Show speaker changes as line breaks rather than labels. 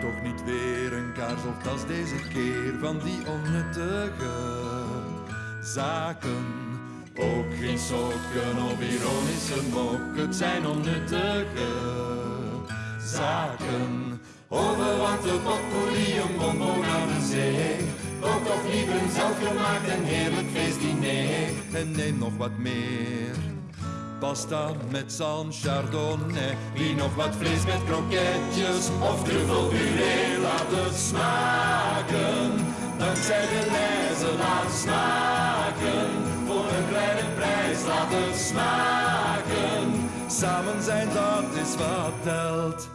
Toch niet weer een kaars of deze keer van die onnuttige zaken. Ook geen sokken of ironische mok, het zijn onnuttige zaken. Overwante potpourri, een bonbon aan de zee. Kook toch liever een zelfgemaakt en heerlijk feestdiner. En neem nog wat meer. Pasta met zalm, chardonnay. Wie nog wat vlees met kroketjes of truffelpuree. Laat het smaken. Dankzij de lijzen laat smaken. Voor een kleine prijs laat het smaken. Samen zijn dat is wat telt.